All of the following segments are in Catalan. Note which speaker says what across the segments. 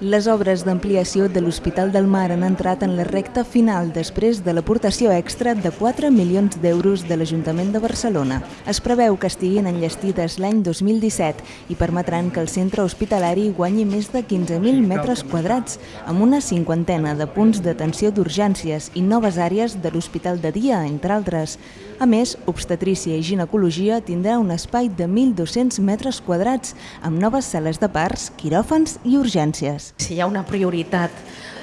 Speaker 1: Les obres d'ampliació de l'Hospital del Mar han entrat en la recta final després de l'aportació extra de 4 milions d'euros de l'Ajuntament de Barcelona. Es preveu que estiguin enllestides l'any 2017 i permetran que el centre hospitalari guanyi més de 15.000 metres quadrats, amb una cinquantena de punts d'atenció d'urgències i noves àrees de l'Hospital de Dia, entre altres. A més, obstetrícia i ginecologia tindrà un espai de 1.200 metres quadrats, amb noves sales de parts, quiròfans i urgències.
Speaker 2: Si hi ha una prioritat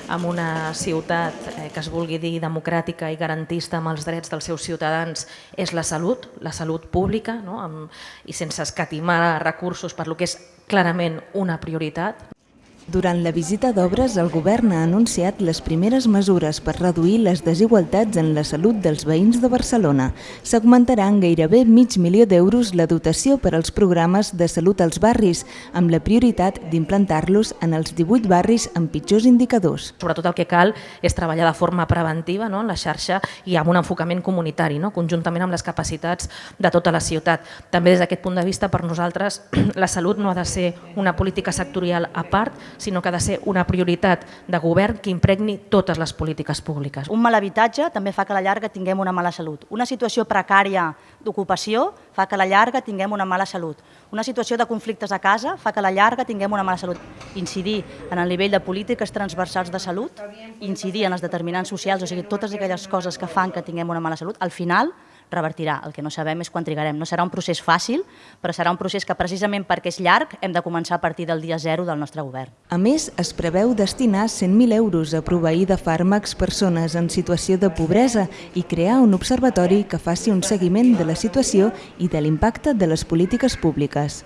Speaker 2: en una ciutat eh, que es vulgui dir democràtica i garantista amb els drets dels seus ciutadans és la salut, la salut pública, no? amb, i sense escatimar recursos per lo que és clarament una prioritat.
Speaker 1: Durant la visita d'obres, el govern ha anunciat les primeres mesures per reduir les desigualtats en la salut dels veïns de Barcelona. S'augmentarà en gairebé mig milió d'euros la dotació per als programes de salut als barris, amb la prioritat d'implantar-los en els 18 barris amb pitjors indicadors.
Speaker 2: Sobretot el que cal és treballar de forma preventiva no? en la xarxa i amb un enfocament comunitari, no? conjuntament amb les capacitats de tota la ciutat. També des d'aquest punt de vista, per nosaltres, la salut no ha de ser una política sectorial a part, sinó que ha de ser una prioritat de govern que impregni totes les polítiques públiques.
Speaker 3: Un mal habitatge també fa que a la llarga tinguem una mala salut. Una situació precària d'ocupació fa que a la llarga tinguem una mala salut. Una situació de conflictes a casa fa que a la llarga tinguem una mala salut. Incidir en el nivell de polítiques transversals de salut, incidir en els determinants socials, o sigui, totes aquelles coses que fan que tinguem una mala salut, al final revertirà. El que no sabem és quan trigarem. No serà un procés fàcil, però serà un procés que precisament perquè és llarg hem de començar a partir del dia zero del nostre govern.
Speaker 1: A més, es preveu destinar 100.000 euros a proveir de fàrmacs persones en situació de pobresa i crear un observatori que faci un seguiment de la situació i de l'impacte de les polítiques públiques.